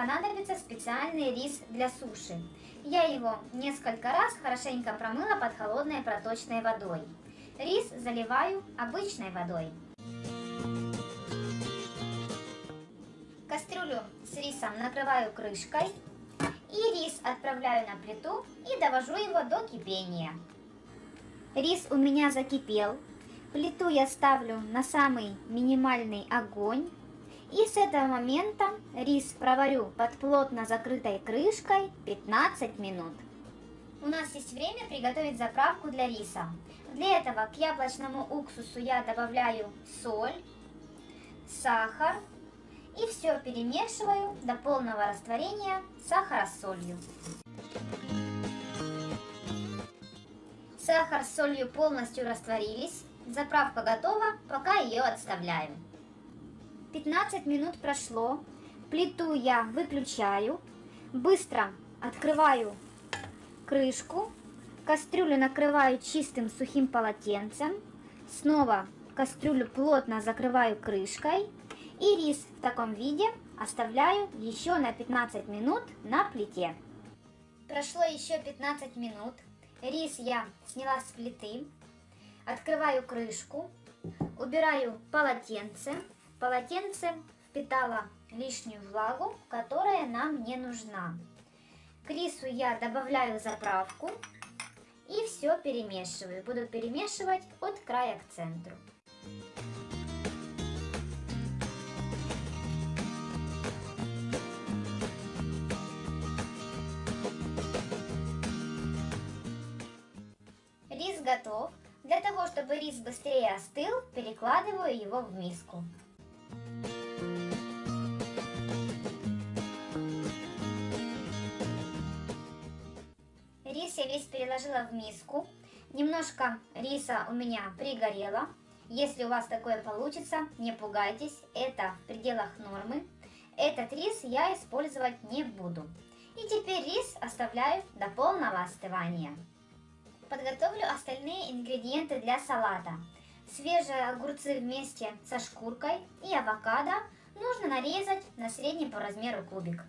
понадобится специальный рис для суши. Я его несколько раз хорошенько промыла под холодной проточной водой. Рис заливаю обычной водой. Кастрюлю с рисом накрываю крышкой и рис отправляю на плиту и довожу его до кипения. Рис у меня закипел. Плиту я ставлю на самый минимальный огонь. И с этого момента рис проварю под плотно закрытой крышкой 15 минут. У нас есть время приготовить заправку для риса. Для этого к яблочному уксусу я добавляю соль, сахар и все перемешиваю до полного растворения сахара с солью. Сахар с солью полностью растворились. Заправка готова, пока ее отставляем. 15 минут прошло. Плиту я выключаю. Быстро открываю крышку. Кастрюлю накрываю чистым сухим полотенцем. Снова кастрюлю плотно закрываю крышкой. И рис в таком виде оставляю еще на 15 минут на плите. Прошло еще 15 минут. Рис я сняла с плиты. Открываю крышку. Убираю полотенце. Полотенце впитало лишнюю влагу, которая нам не нужна. К рису я добавляю заправку и все перемешиваю. Буду перемешивать от края к центру. Рис готов. Для того, чтобы рис быстрее остыл, перекладываю его в миску. Я весь переложила в миску. Немножко риса у меня пригорело. Если у вас такое получится, не пугайтесь, это в пределах нормы. Этот рис я использовать не буду. И теперь рис оставляю до полного остывания. Подготовлю остальные ингредиенты для салата. Свежие огурцы вместе со шкуркой и авокадо нужно нарезать на средний по размеру кубик.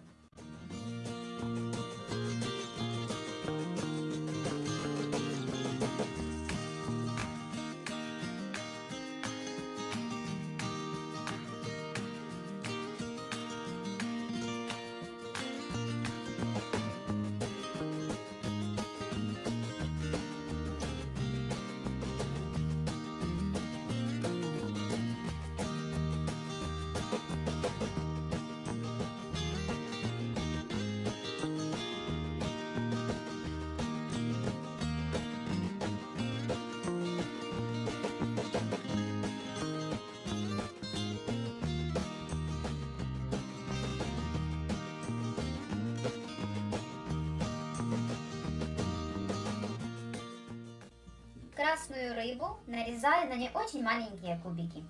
Красную рыбу нарезаю на не очень маленькие кубики.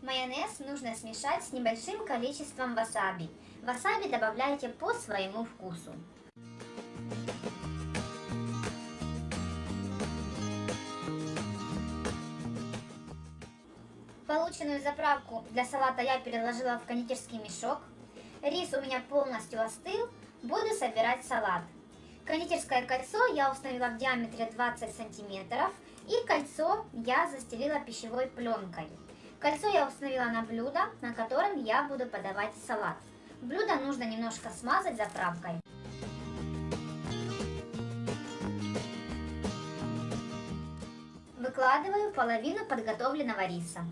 Майонез нужно смешать с небольшим количеством васаби. Васаби добавляйте по своему вкусу. Полученную заправку для салата я переложила в кондитерский мешок. Рис у меня полностью остыл. Буду собирать салат. Кондитерское кольцо я установила в диаметре 20 сантиметров. И кольцо я застелила пищевой пленкой. Кольцо я установила на блюдо, на котором я буду подавать салат. Блюдо нужно немножко смазать заправкой. Выкладываю половину подготовленного риса.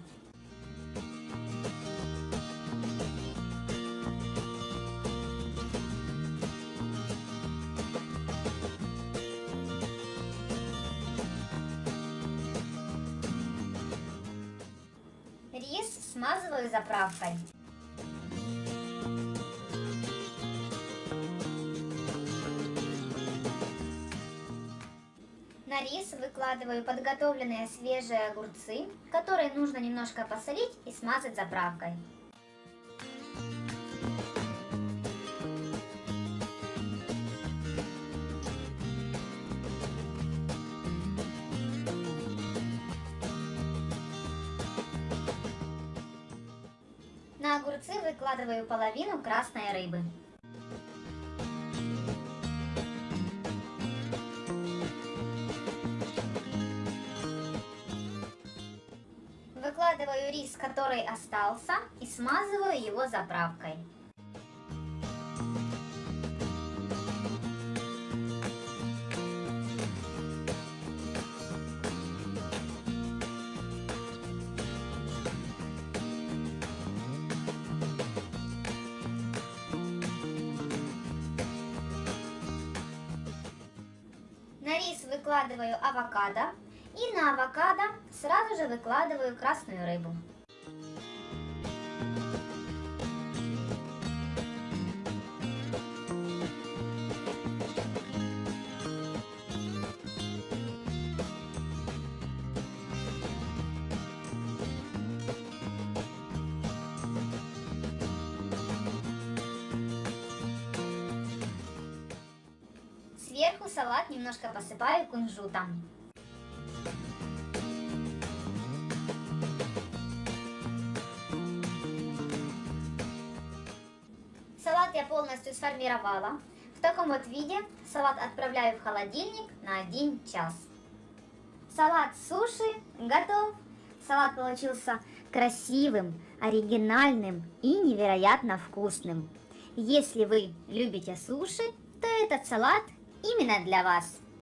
Смазываю заправкой. На рис выкладываю подготовленные свежие огурцы, которые нужно немножко посолить и смазать заправкой. Выкладываю половину красной рыбы. Выкладываю рис, который остался, и смазываю его заправкой. Рис выкладываю авокадо и на авокадо сразу же выкладываю красную рыбу. Сверху салат немножко посыпаю кунжутом. Салат я полностью сформировала. В таком вот виде салат отправляю в холодильник на 1 час. Салат суши готов. Салат получился красивым, оригинальным и невероятно вкусным. Если вы любите суши, то этот салат именно для вас.